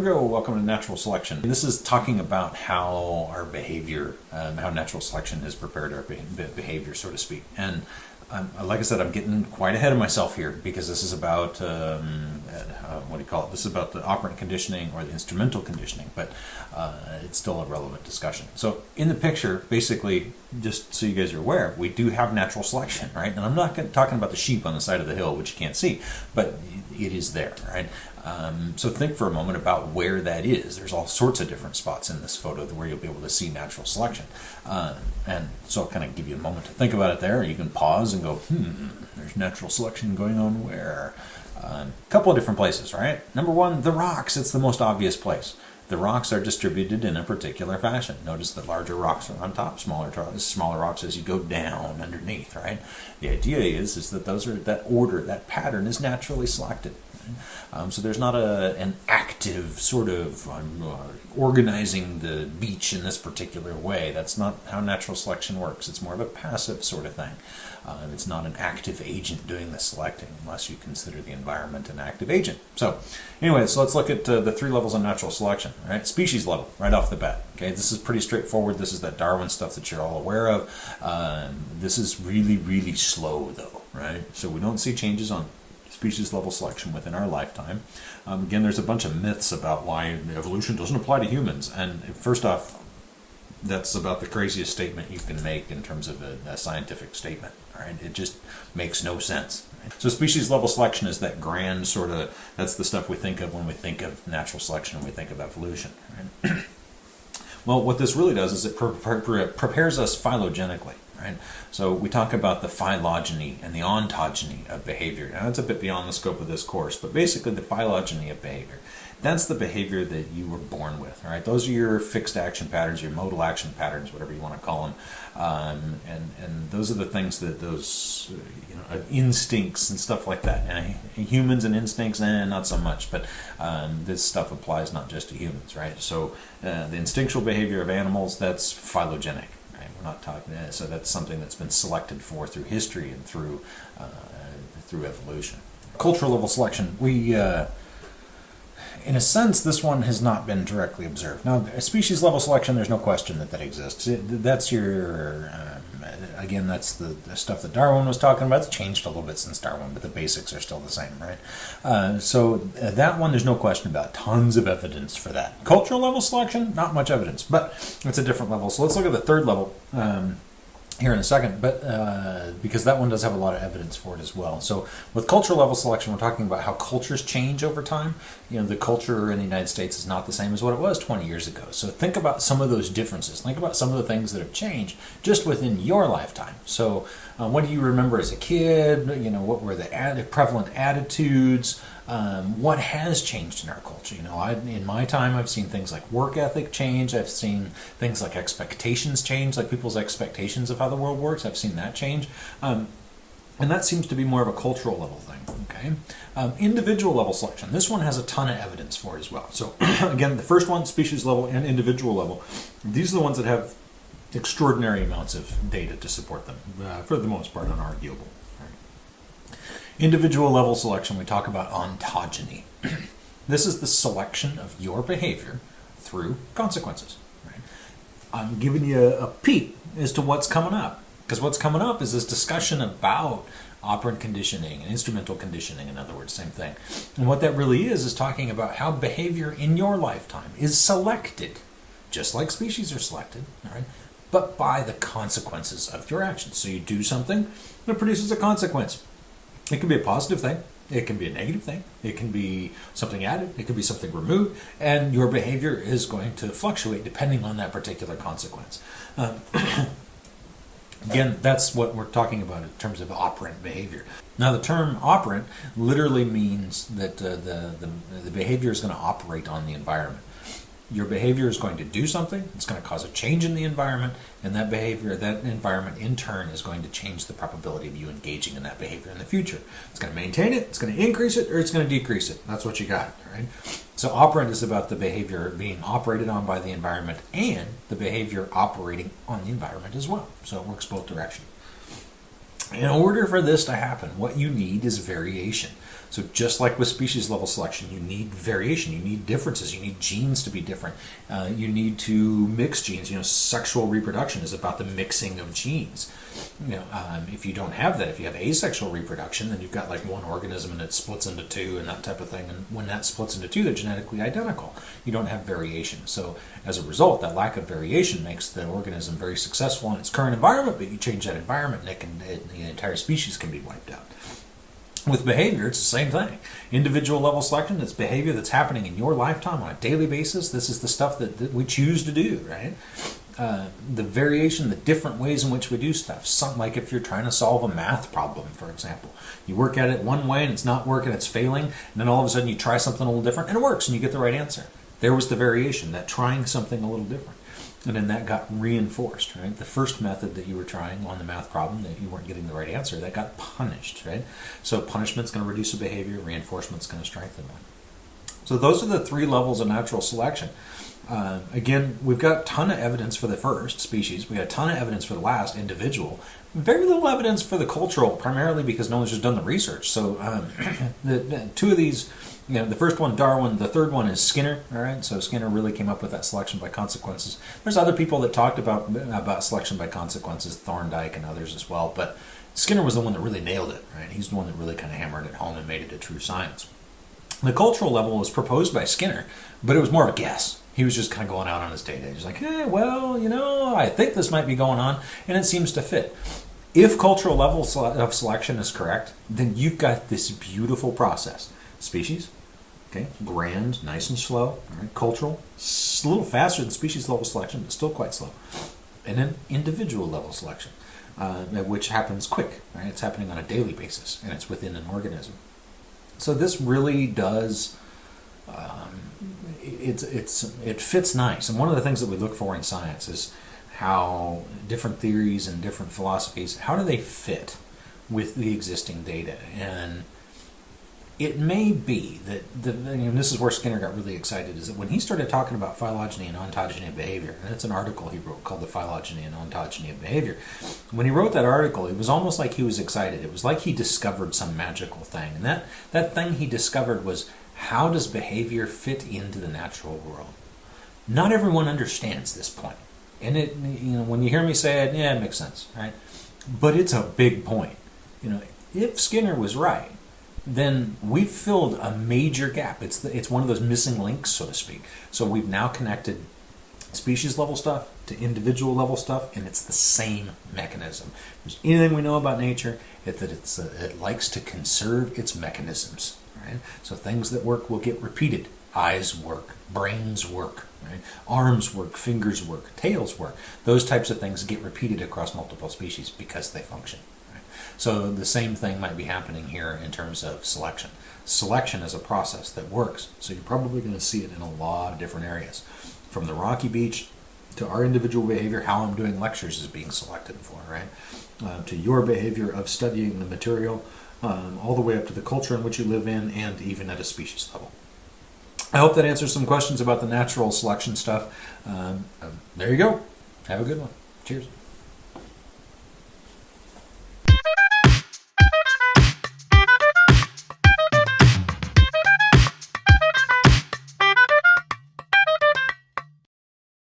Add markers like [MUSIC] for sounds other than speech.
we go. Welcome to natural selection. This is talking about how our behavior, um, how natural selection has prepared our behavior, so to speak. And um, like I said, I'm getting quite ahead of myself here because this is about um, uh, what do you call it? This is about the operant conditioning or the instrumental conditioning, but uh, it's still a relevant discussion. So in the picture, basically, just so you guys are aware, we do have natural selection, right? And I'm not talking about the sheep on the side of the hill, which you can't see, but it is there, right? Um, so think for a moment about where that is. There's all sorts of different spots in this photo where you'll be able to see natural selection. Uh, and so I'll kind of give you a moment to think about it there. You can pause and go, hmm, there's natural selection going on where? A uh, couple of different places, right? Number one, the rocks. It's the most obvious place. The rocks are distributed in a particular fashion. Notice that larger rocks are on top, smaller smaller rocks as you go down underneath, right? The idea is is that those are that order, that pattern is naturally selected. Um, so there's not a, an active sort of um, uh, organizing the beach in this particular way. That's not how natural selection works. It's more of a passive sort of thing. Uh, it's not an active agent doing the selecting unless you consider the environment an active agent. So anyway, so let's look at uh, the three levels of natural selection. Right, species level right off the bat. Okay, this is pretty straightforward. This is that Darwin stuff that you're all aware of. Um, this is really, really slow though, right? So we don't see changes on species level selection within our lifetime. Um, again, there's a bunch of myths about why evolution doesn't apply to humans. And first off, that's about the craziest statement you can make in terms of a, a scientific statement. Right? It just makes no sense. So species level selection is that grand sort of, that's the stuff we think of when we think of natural selection and we think of evolution. Right? [CLEARS THROAT] well, what this really does is it pre pre prepares us phylogenetically right? So we talk about the phylogeny and the ontogeny of behavior. Now that's a bit beyond the scope of this course, but basically the phylogeny of behavior. That's the behavior that you were born with, all right? Those are your fixed action patterns, your modal action patterns, whatever you want to call them. Um, and, and those are the things that those you know, uh, instincts and stuff like that. Now, humans and instincts, eh, not so much, but um, this stuff applies not just to humans, right? So uh, the instinctual behavior of animals, that's phylogenetic we're not talking, uh, so that's something that's been selected for through history and through uh, through evolution. Cultural level selection, we, uh, in a sense, this one has not been directly observed. Now, species level selection, there's no question that that exists. It, that's your uh, again, that's the, the, stuff that Darwin was talking about. It's changed a little bit since Darwin, but the basics are still the same, right? Uh, so uh, that one, there's no question about. Tons of evidence for that. Cultural level selection, not much evidence, but it's a different level. So let's look at the third level. Um, here in a second, but uh, because that one does have a lot of evidence for it as well. So with cultural level selection, we're talking about how cultures change over time. You know, the culture in the United States is not the same as what it was 20 years ago. So think about some of those differences. Think about some of the things that have changed just within your lifetime. So uh, what do you remember as a kid? You know, what were the ad prevalent attitudes? Um, what has changed in our culture. You know, I, in my time, I've seen things like work ethic change. I've seen things like expectations change, like people's expectations of how the world works. I've seen that change. Um, and that seems to be more of a cultural level thing, okay? Um, individual level selection. This one has a ton of evidence for as well. So [CLEARS THROAT] again, the first one, species level and individual level, these are the ones that have extraordinary amounts of data to support them, uh, for the most part unarguable. Individual level selection, we talk about ontogeny. this is the selection of your behavior through consequences. Right? I'm giving you a peek as to what's coming up. Because what's coming up is this discussion about operant conditioning and instrumental conditioning, in other words, same thing. And what that really is, is talking about how behavior in your lifetime is selected, just like species are selected, but by the consequences of your actions. So you do something, it produces a consequence. It can be a positive thing. It can be a negative thing. It can be something added. It can be something removed. And your behavior is going to fluctuate depending on that particular consequence. Um, [COUGHS] again, that's what we're talking about in terms of operant behavior. Now, the term operant literally means that uh, the, the, the behavior is going to operate on the environment your behavior is going to do something, it's going to cause a change in the environment, and that behavior, that environment in turn is going to change the probability of you engaging in that behavior in the future. It's going to maintain it, it's going to increase it, or it's going to decrease it. That's what you got, right? So operant is about the behavior being operated on by the environment and the behavior operating on the environment as well. So it works both directions. In order for this to happen, what you need is variation. So just like with species level selection, you need variation, you need differences, you need genes to be different. Uh, you need to mix genes. You know, sexual reproduction is about the mixing of genes. You know, um, if you don't have that, if you have asexual reproduction, then you've got like one organism and it splits into two and that type of thing. And when that splits into two, they're genetically identical. You don't have variation. So as a result, that lack of variation makes the organism very successful in its current environment, but you change that environment and it can, it, the entire species can be wiped out. With behavior, it's the same thing. Individual level selection, it's behavior that's happening in your lifetime on a daily basis. This is the stuff that, that we choose to do, right? Uh, the variation, the different ways in which we do stuff. Something like if you're trying to solve a math problem, for example. You work at it one way and it's not working, it's failing, and then all of a sudden you try something a little different and it works and you get the right answer. There was the variation, that trying something a little different. And then that got reinforced, right? The first method that you were trying on the math problem that you weren't getting the right answer, that got punished, right? So punishment's going to reduce a behavior, reinforcement's going to strengthen one. So those are the three levels of natural selection. Uh, again, we've got a ton of evidence for the first species. We got a ton of evidence for the last individual. Very little evidence for the cultural, primarily because no one's just done the research. So um, [CLEARS THROAT] the, the, two of these you know, the first one, Darwin. The third one is Skinner. All right, so Skinner really came up with that selection by consequences. There's other people that talked about about selection by consequences, Thorndike and others as well. But Skinner was the one that really nailed it. Right, he's the one that really kind of hammered it home and made it a true science. The cultural level was proposed by Skinner, but it was more of a guess. He was just kind of going out on his day day. He's like, eh, well, you know, I think this might be going on, and it seems to fit. If cultural level of selection is correct, then you've got this beautiful process. Species, Okay, grand, nice and slow. Cultural, a little faster than species level selection, but still quite slow. And then individual level selection, uh, which happens quick. Right, it's happening on a daily basis, and it's within an organism. So this really does. Um, it's it's it fits nice, and one of the things that we look for in science is how different theories and different philosophies how do they fit with the existing data and it may be that the, and this is where Skinner got really excited is that when he started talking about phylogeny and ontogeny of behavior, and it's an article he wrote called The Phylogeny and Ontogeny of Behavior. When he wrote that article, it was almost like he was excited. It was like he discovered some magical thing. And that, that thing he discovered was how does behavior fit into the natural world? Not everyone understands this point. And it, you know, when you hear me say it, yeah, it makes sense, right? But it's a big point. You know, if Skinner was right, then we've filled a major gap. It's the, it's one of those missing links, so to speak. So we've now connected species level stuff to individual level stuff, and it's the same mechanism. If there's anything we know about nature, it's that it's uh, it likes to conserve its mechanisms. Right? So things that work will get repeated. Eyes work, brains work, right? arms work, fingers work, tails work. Those types of things get repeated across multiple species because they function. So the same thing might be happening here in terms of selection. Selection is a process that works, so you're probably going to see it in a lot of different areas. From the rocky beach to our individual behavior, how I'm doing lectures is being selected for, right? Uh, to your behavior of studying the material, um, all the way up to the culture in which you live in, and even at a species level. I hope that answers some questions about the natural selection stuff. Um, um, there you go. Have a good one. Cheers.